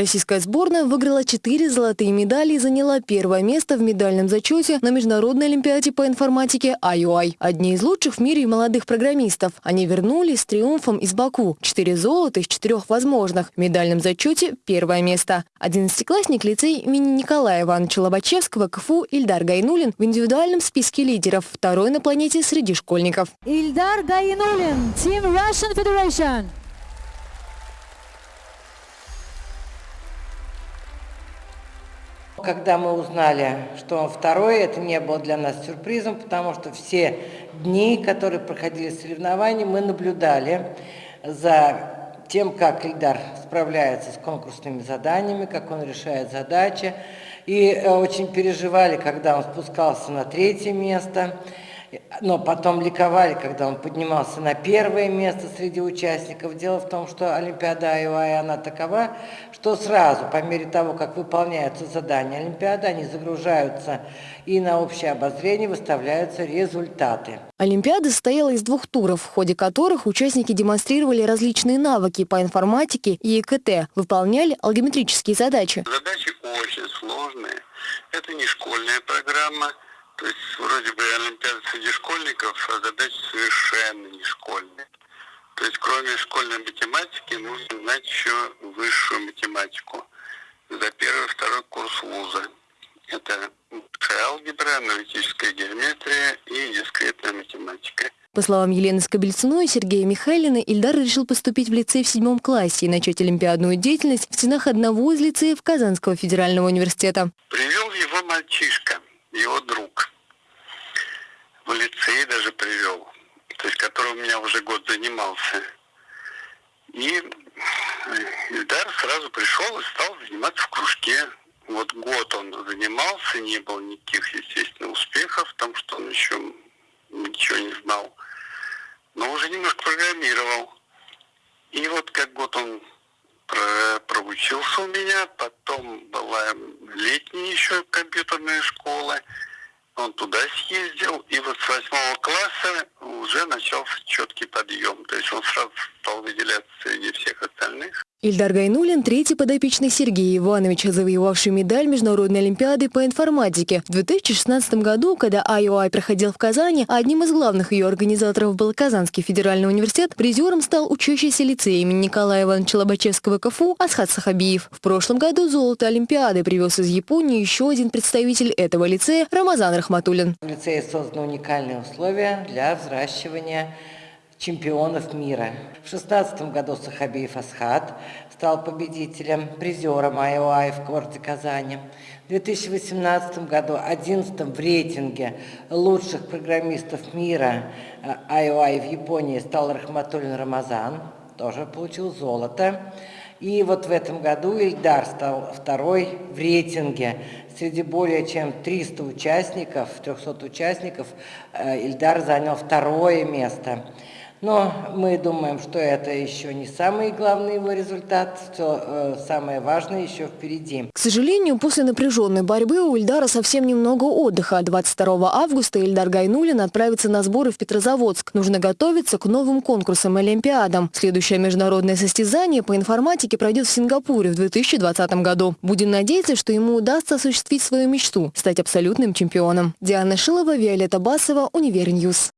Российская сборная выиграла четыре золотые медали и заняла первое место в медальном зачете на Международной олимпиаде по информатике IOI. Одни из лучших в мире молодых программистов. Они вернулись с триумфом из Баку. Четыре золота из четырех возможных. В медальном зачете первое место. Одиннадцатиклассник лицей имени Николая Ивановича Лобачевского КФУ Ильдар Гайнулин в индивидуальном списке лидеров. Второй на планете среди школьников. Ильдар Гайнулин, Team Russian Federation. Когда мы узнали, что он второй, это не было для нас сюрпризом, потому что все дни, которые проходили соревнования, мы наблюдали за тем, как Ильдар справляется с конкурсными заданиями, как он решает задачи. И э, очень переживали, когда он спускался на третье место но потом ликовали, когда он поднимался на первое место среди участников. Дело в том, что Олимпиада Айуай, она такова, что сразу, по мере того, как выполняются задания Олимпиады, они загружаются и на общее обозрение выставляются результаты. Олимпиада состояла из двух туров, в ходе которых участники демонстрировали различные навыки по информатике и ИКТ, выполняли алгометрические задачи. Задачи очень сложные. Это не школьная программа, то есть вроде бы Олимпиада среди школьников, а задачи совершенно не школьные. То есть кроме школьной математики нужно знать еще высшую математику за первый второй курс вуза. Это алгебра, аналитическая геометрия и дискретная математика. По словам Елены Скобельцуной и Сергея Михайлина, Ильдар решил поступить в лицей в седьмом классе и начать олимпиадную деятельность в стенах одного из лицеев Казанского федерального университета. Привел его мальчишка, его друг в лицей даже привел, то есть который у меня уже год занимался. И Ильдар сразу пришел и стал заниматься в кружке. Вот год он занимался, не было никаких, естественно, успехов, потому что он еще ничего не знал. Но уже немножко программировал. И вот как год он проучился у меня, потом была летняя еще компьютерная школа, он туда съездил, и вот с восьмого класса уже начался четкий подъем. То есть он сразу стал выделяться среди всех остальных. Ильдар Гайнулин – третий подопечный Сергея Ивановича, завоевавший медаль Международной Олимпиады по информатике. В 2016 году, когда IOI проходил в Казани, одним из главных ее организаторов был Казанский федеральный университет, призером стал учащийся лицей имени Николая Ивановича Лобачевского КФУ Асхат Сахабиев. В прошлом году золото Олимпиады привез из Японии еще один представитель этого лицея – Рамазан Рахматуллин. В лицее созданы уникальные условия для взращивания чемпионов мира. В 2016 году Сахабиев Асхат стал победителем, призером IOI в городе Казани. В 2018 году 11 в рейтинге лучших программистов мира э, в Японии стал Рахматуллин Рамазан, тоже получил золото. И вот в этом году Ильдар стал второй в рейтинге. Среди более чем 300 участников, 300 участников, э, Ильдар занял второе место. Но мы думаем, что это еще не самый главный его результат, все э, самое важное еще впереди. К сожалению, после напряженной борьбы у Ильдара совсем немного отдыха. 22 августа Ильдар Гайнулин отправится на сборы в Петрозаводск. Нужно готовиться к новым конкурсам и Олимпиадам. Следующее международное состязание по информатике пройдет в Сингапуре в 2020 году. Будем надеяться, что ему удастся осуществить свою мечту – стать абсолютным чемпионом. Диана Шилова, Виолетта Басова, Univer News.